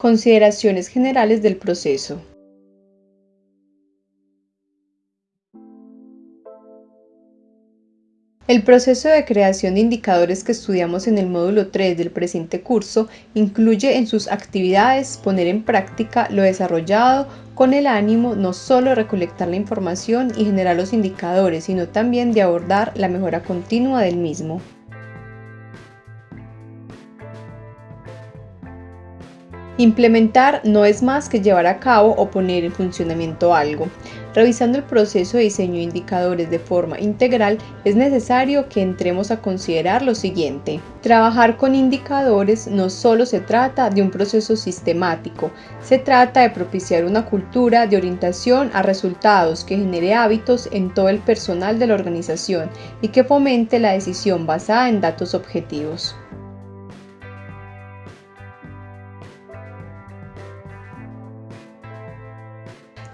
Consideraciones generales del proceso. El proceso de creación de indicadores que estudiamos en el módulo 3 del presente curso incluye en sus actividades poner en práctica lo desarrollado con el ánimo no solo de recolectar la información y generar los indicadores, sino también de abordar la mejora continua del mismo. Implementar no es más que llevar a cabo o poner en funcionamiento algo. Revisando el proceso de diseño de indicadores de forma integral, es necesario que entremos a considerar lo siguiente. Trabajar con indicadores no solo se trata de un proceso sistemático, se trata de propiciar una cultura de orientación a resultados que genere hábitos en todo el personal de la organización y que fomente la decisión basada en datos objetivos.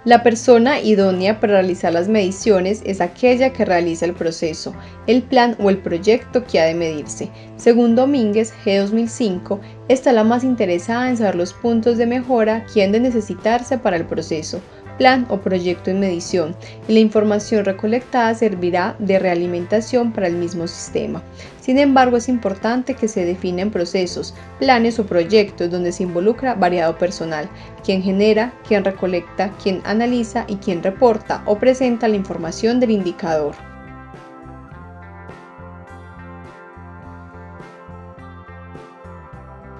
La persona idónea para realizar las mediciones es aquella que realiza el proceso, el plan o el proyecto que ha de medirse. Según Domínguez, G 2005, está la más interesada en saber los puntos de mejora que han de necesitarse para el proceso, plan o proyecto en medición y la información recolectada servirá de realimentación para el mismo sistema. Sin embargo, es importante que se definan procesos, planes o proyectos donde se involucra variado personal, quien genera, quien recolecta, quien analiza y quien reporta o presenta la información del indicador.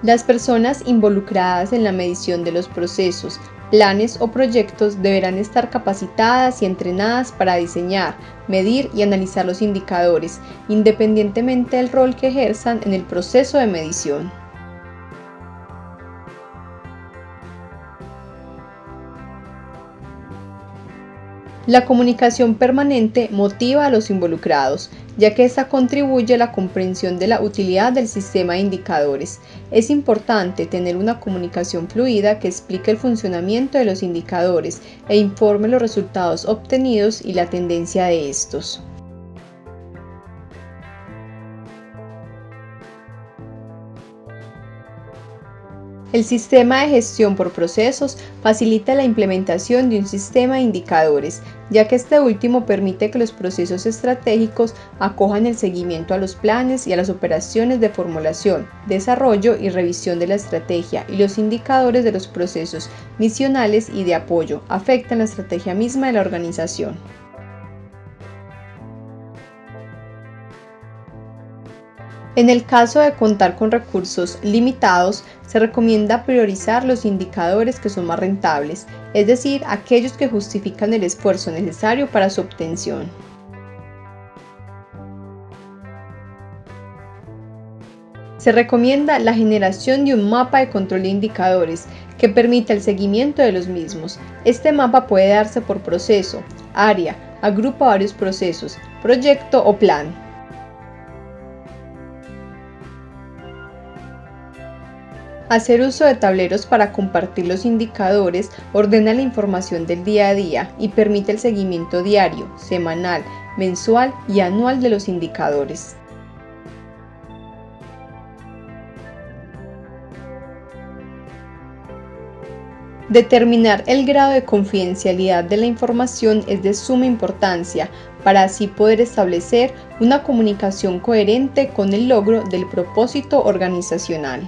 Las personas involucradas en la medición de los procesos, planes o proyectos deberán estar capacitadas y entrenadas para diseñar, medir y analizar los indicadores, independientemente del rol que ejerzan en el proceso de medición. La comunicación permanente motiva a los involucrados, ya que esta contribuye a la comprensión de la utilidad del sistema de indicadores. Es importante tener una comunicación fluida que explique el funcionamiento de los indicadores e informe los resultados obtenidos y la tendencia de estos. El sistema de gestión por procesos facilita la implementación de un sistema de indicadores, ya que este último permite que los procesos estratégicos acojan el seguimiento a los planes y a las operaciones de formulación, desarrollo y revisión de la estrategia y los indicadores de los procesos misionales y de apoyo afectan la estrategia misma de la organización. En el caso de contar con recursos limitados, se recomienda priorizar los indicadores que son más rentables, es decir, aquellos que justifican el esfuerzo necesario para su obtención. Se recomienda la generación de un mapa de control de indicadores que permita el seguimiento de los mismos. Este mapa puede darse por proceso, área, agrupa varios procesos, proyecto o plan. Hacer uso de tableros para compartir los indicadores ordena la información del día a día y permite el seguimiento diario, semanal, mensual y anual de los indicadores. Determinar el grado de confidencialidad de la información es de suma importancia para así poder establecer una comunicación coherente con el logro del propósito organizacional.